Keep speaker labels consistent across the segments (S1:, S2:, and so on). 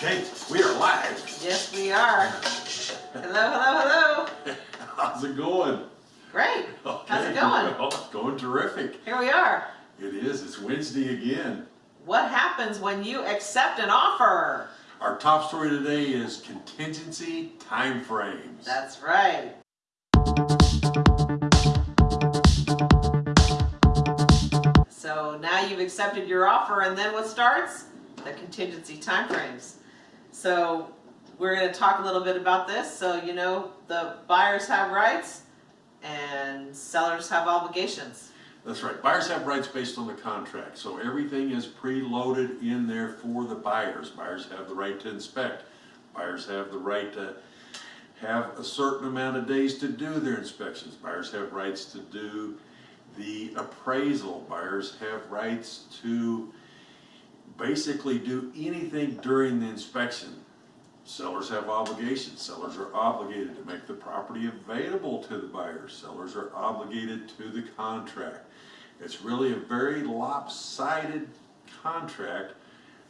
S1: Kate, we are live.
S2: Yes, we are. Hello, hello, hello.
S1: How's it going?
S2: Great. How's it going?
S1: Well, it's going terrific.
S2: Here we are.
S1: It is. It's Wednesday again.
S2: What happens when you accept an offer?
S1: Our top story today is contingency timeframes.
S2: That's right. So now you've accepted your offer and then what starts? The contingency timeframes. So we're going to talk a little bit about this. So you know the buyers have rights and sellers have obligations.
S1: That's right. Buyers have rights based on the contract. So everything is preloaded in there for the buyers. Buyers have the right to inspect. Buyers have the right to have a certain amount of days to do their inspections. Buyers have rights to do the appraisal. Buyers have rights to basically do anything during the inspection. Sellers have obligations. Sellers are obligated to make the property available to the buyers. Sellers are obligated to the contract. It's really a very lopsided contract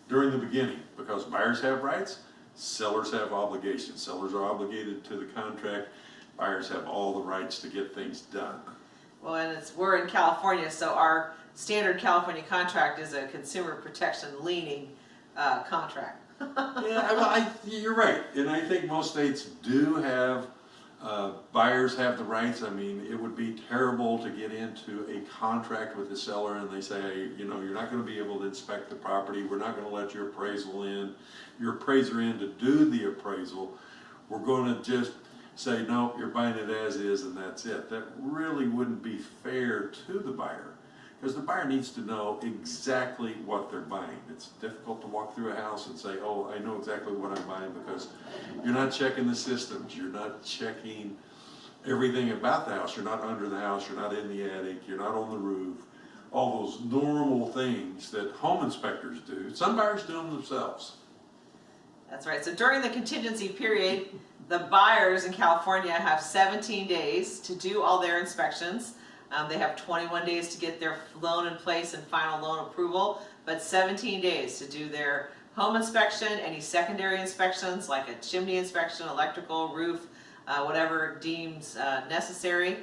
S1: during the beginning because buyers have rights, sellers have obligations. Sellers are obligated to the contract, buyers have all the rights to get things done.
S2: Well, and it's, we're in California, so our standard California contract is a consumer protection leaning uh, contract.
S1: Yeah, well, I, you're right, and I think most states do have, uh, buyers have the rights. I mean, it would be terrible to get into a contract with the seller and they say, you know, you're not gonna be able to inspect the property, we're not gonna let your appraisal in, your appraiser in to do the appraisal. We're gonna just say, no, you're buying it as is and that's it. That really wouldn't be fair to the buyer. Because the buyer needs to know exactly what they're buying. It's difficult to walk through a house and say, oh, I know exactly what I'm buying because you're not checking the systems, you're not checking everything about the house. You're not under the house, you're not in the attic, you're not on the roof. All those normal things that home inspectors do. Some buyers do them themselves.
S2: That's right. So during the contingency period, the buyers in California have 17 days to do all their inspections. Um, they have 21 days to get their loan in place and final loan approval, but 17 days to do their home inspection, any secondary inspections like a chimney inspection, electrical, roof, uh, whatever deems uh, necessary.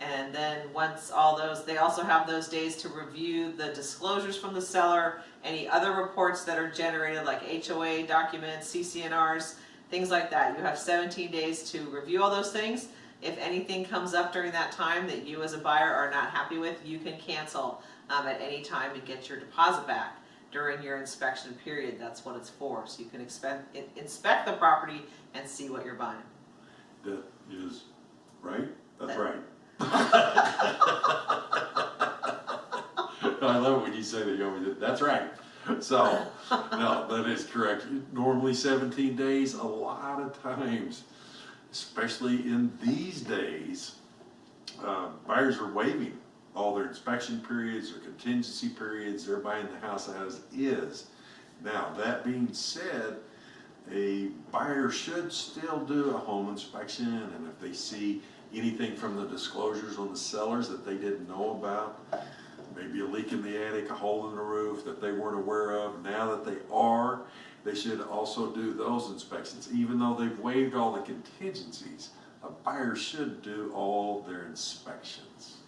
S2: And then once all those, they also have those days to review the disclosures from the seller, any other reports that are generated like HOA documents, CC&Rs, things like that. You have 17 days to review all those things. If anything comes up during that time that you as a buyer are not happy with, you can cancel um, at any time and get your deposit back during your inspection period. That's what it's for. So you can expect, in- inspect the property and see what you're buying.
S1: That is, right? That's
S2: That-
S1: right. I love it when you say that, you always, that's right. So, no, that is correct. Normally seventeen days, a lot of times, especially in these days, uh, buyers are waiving all their inspection periods or contingency periods, they're buying the house as is. Now, that being said, a buyer should still do a home inspection, and if they see anything from the disclosures on the sellers that they didn't know about, maybe a leak in the attic, a hole in the roof that they weren't aware of, now that they are, they should also do those inspections. Even though they've waived all the contingencies, a buyer should do all their inspections.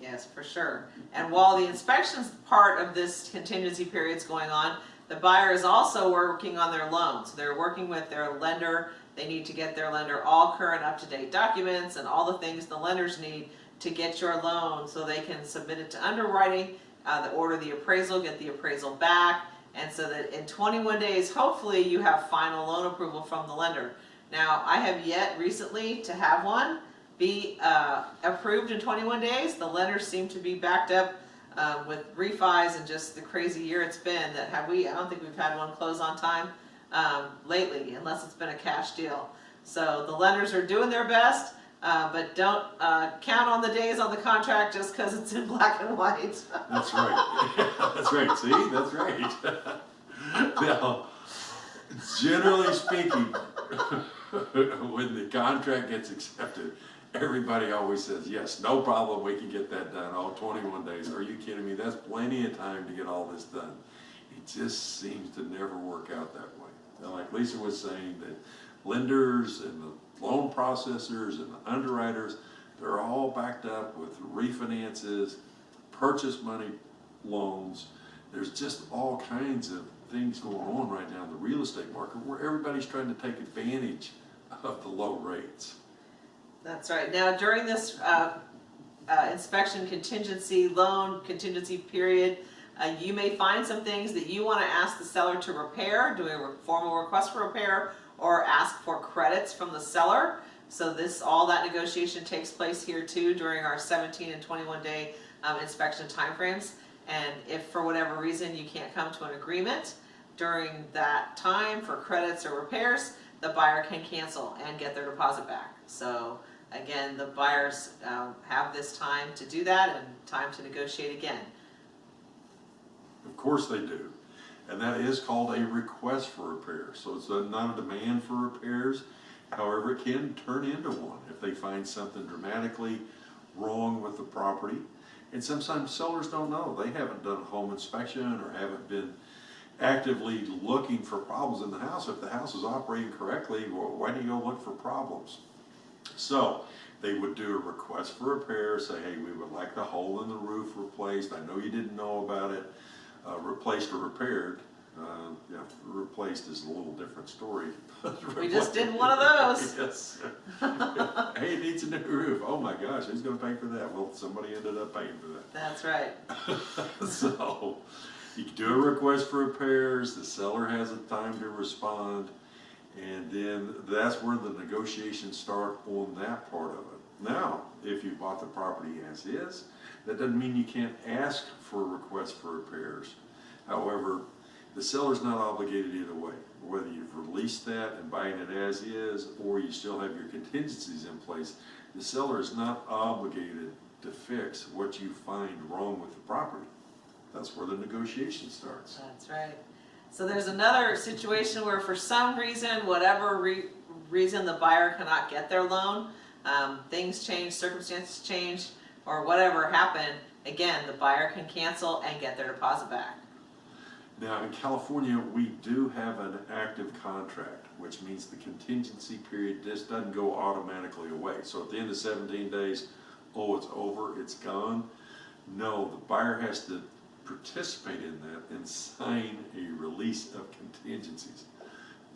S2: Yes, for sure. And while the inspections part of this contingency period is going on, the buyer is also working on their loan. So they're working with their lender. They need to get their lender all current up-to-date documents and all the things the lenders need to get your loan so they can submit it to underwriting, uh, the order the appraisal, get the appraisal back, and so that in 21 days, hopefully you have final loan approval from the lender. Now, I have yet recently to have one be uh, approved in 21 days. The lenders seem to be backed up um, with refis and just the crazy year it's been that have we, I don't think we've had one close on time um, lately unless it's been a cash deal. So the lenders are doing their best, uh, but don't uh, count on the days on the contract just because it's in black and white.
S1: That's right. That's right. See, that's right. Now, generally speaking, when the contract gets accepted, everybody always says, yes, no problem, we can get that done, all twenty-one days. Are you kidding me? That's plenty of time to get all this done. It just seems to never work out that way. Like, like Lisa was saying, that lenders and the loan processors and the underwriters, they're all backed up with refinances, purchase money loans. There's just all kinds of things going on right now in the real estate market where everybody's trying to take advantage of the low rates.
S2: That's right. Now, during this uh, uh, inspection contingency, loan contingency period, uh, you may find some things that you want to ask the seller to repair, do a formal request for repair, or ask for credits from the seller. So this, all that negotiation takes place here too during our 17 and 21 day um, inspection timeframes. And if for whatever reason you can't come to an agreement during that time for credits or repairs, the buyer can cancel and get their deposit back. So again, the buyers um, have this time to do that and time to negotiate again.
S1: Of course they do. And that is called a request for repair. So it's a- not a demand for repairs. However, it can turn into one if they find something dramatically wrong with the property. And sometimes sellers don't know. They haven't done a home inspection or haven't been actively looking for problems in the house. If the house is operating correctly, wh- why do you go look for problems? So they would do a request for repair, say, hey, we would like the hole in the roof replaced. I know you didn't know about it, uh, replaced or repaired. Uh, yeah, replaced is a little different story.
S2: We just did one of those.
S1: Yes. Hey, it needs a new roof. Oh my gosh, who's gonna pay for that? Well, somebody ended up paying for that.
S2: That's right.
S1: So, you do a request for repairs, the seller has a time to respond, and then that's where the negotiations start on that part of it. Now, if you bought the property as is, that doesn't mean you can't ask for a request for repairs. However, the seller's not obligated either way, whether you've released that and buying it as is, or you still have your contingencies in place, the seller is not obligated to fix what you find wrong with the property. That's where the negotiation starts.
S2: That's right. So there's another situation where for some reason, whatever re- reason the buyer cannot get their loan, um, things change, circumstances change, or whatever happened, again, the buyer can cancel and get their deposit back.
S1: Now, in California, we do have an active contract, which means the contingency period just doesn't go automatically away. So at the end of seventeen days, oh, it's over, it's gone. No, the buyer has to participate in that and sign a release of contingencies.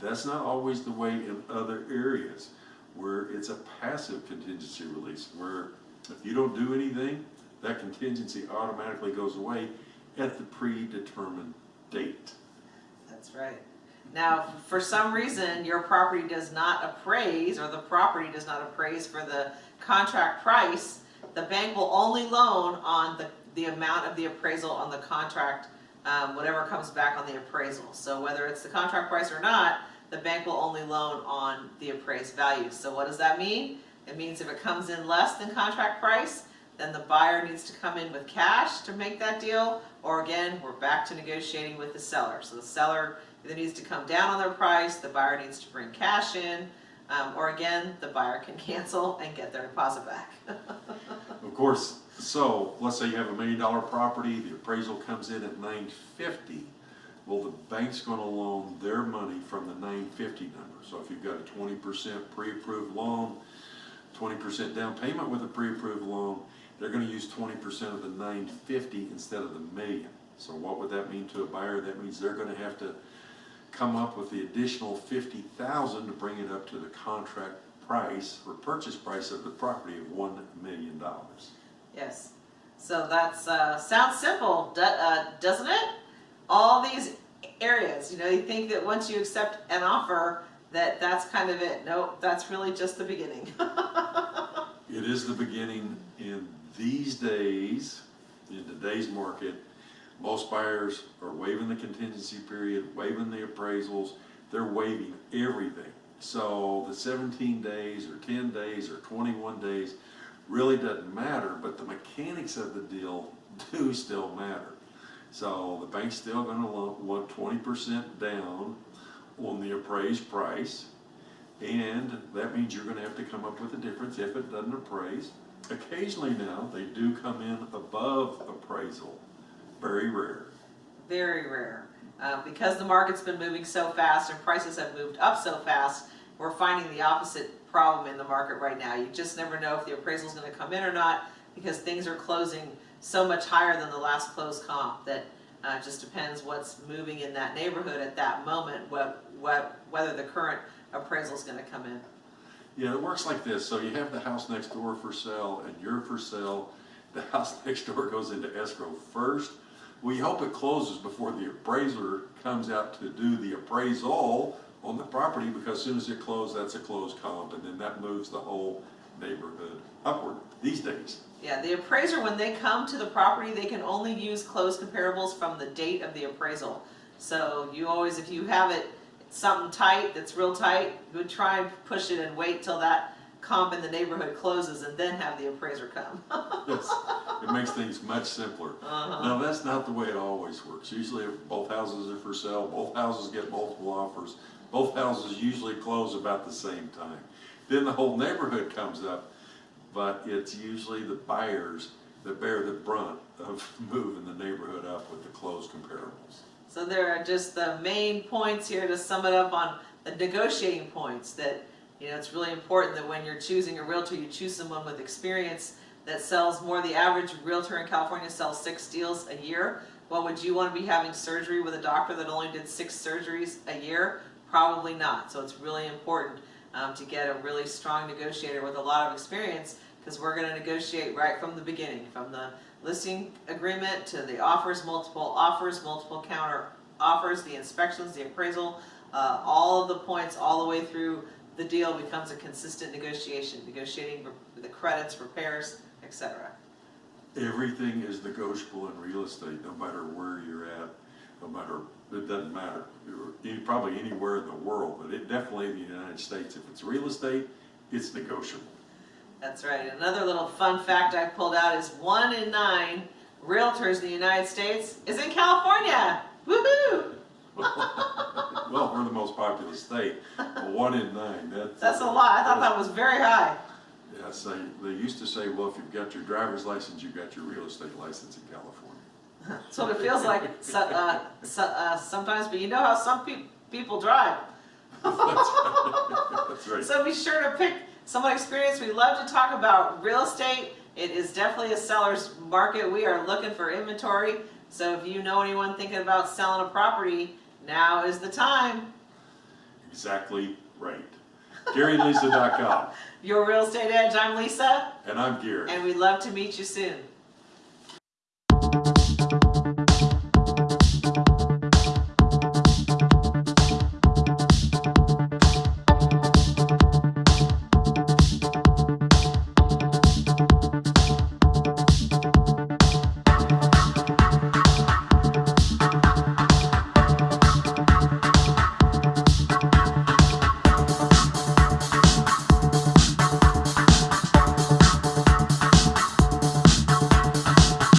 S1: That's not always the way in other areas where it's a passive contingency release, where if you don't do anything, that contingency automatically goes away at the predetermined date.
S2: That's right. Now, for some reason, your property does not appraise, or the property does not appraise for the contract price, the bank will only loan on the, the amount of the appraisal on the contract, um, whatever comes back on the appraisal. So whether it's the contract price or not, the bank will only loan on the appraised value. So what does that mean? It means if it comes in less than contract price, then the buyer needs to come in with cash to make that deal, or again, we're back to negotiating with the seller. So the seller either needs to come down on their price, the buyer needs to bring cash in, um, or again, the buyer can cancel and get their deposit back.
S1: Of course, so let's say you have a million dollar property, the appraisal comes in at nine fifty. Well, the bank's gonna loan their money from the nine fifty number. So if you've got a twenty percent pre-approved loan, twenty percent down payment with a pre-approved loan, they're gonna use twenty percent of the nine fifty instead of the million. So what would that mean to a buyer? That means they're gonna have to come up with the additional fifty thousand to bring it up to the contract price or purchase price of the property of one million dollars.
S2: Yes. So that's, uh, sounds simple, uh, doesn't it? All these areas, you know, you think that once you accept an offer, that that's kind of it. Nope, that's really just the beginning.
S1: It is the beginning in these days, in today's market, most buyers are waiving the contingency period, waiving the appraisals, they're waiving everything. So the seventeen days or ten days or twenty-one days really doesn't matter, but the mechanics of the deal do still matter. So the bank's still gonna want twenty percent down on the appraised price. And that means you're gonna have to come up with a difference if it doesn't appraise. Occasionally now, they do come in above appraisal, very rare.
S2: Very rare. Uh, because the market's been moving so fast and prices have moved up so fast, we're finding the opposite problem in the market right now. You just never know if the appraisal's gonna come in or not, because things are closing so much higher than the last closed comp that uh, just depends what's moving in that neighborhood at that moment, what, what, whether the current appraisal is gonna come in.
S1: Yeah, it works like this, so you have the house next door for sale and you're for sale, the house next door goes into escrow first. We hope it closes before the appraiser comes out to do the appraisal on the property, because as soon as it closes, that's a closed comp, and then that moves the whole neighborhood upward these days.
S2: Yeah, the appraiser, when they come to the property, they can only use closed comparables from the date of the appraisal. So you always, if you have it, something tight, that's real tight, you would try and push it and wait till that comp in the neighborhood closes and then have the appraiser come.
S1: Yes, It makes things much simpler.
S2: Uh-huh.
S1: No, that's not the way it always works. Usually if both houses are for sale, both houses get multiple offers, both houses usually close about the same time. Then the whole neighborhood comes up, but it's usually the buyers that bear the brunt of moving the neighborhood up with the closed comparables.
S2: So there are just the main points here to sum it up on the negotiating points that, you know, it's really important that when you're choosing a realtor, you choose someone with experience that sells more. The average realtor in California sells six deals a year. Well, would you want to be having surgery with a doctor that only did six surgeries a year? Probably not. So it's really important um, to get a really strong negotiator with a lot of experience because we're going to negotiate right from the beginning, from the listing agreement to the offers, multiple offers, multiple counter offers, the inspections, the appraisal, uh, all of the points, all the way through the deal becomes a consistent negotiation, negotiating the credits, repairs, etc.
S1: Everything is negotiable in real estate, no matter where you're at, no matter, it doesn't matter. You're- Probably anywhere in the world, but it definitely in the United States, if it's real estate, it's negotiable.
S2: That's right. Another little fun fact I pulled out is one in nine realtors in the United States is in California. Woohoo!
S1: Well, we're the most populous state, but one in nine, that's.
S2: That's a lot. I thought that was very high.
S1: Yeah, so they used to say, well, if you've got your driver's license, you've got your real estate license in California.
S2: That's what it feels like so, uh, so, uh, sometimes, but you know how some peop people drive.
S1: That's right.
S2: So be sure to pick someone experienced. We love to talk about real estate. It is definitely a seller's market. We are looking for inventory. So if you know anyone thinking about selling a property, now is the time.
S1: Exactly right. GaryandLisa.com,
S2: Your Real Estate Edge, I'm Lisa,
S1: and I'm Gary.
S2: and we'd love to meet you soon.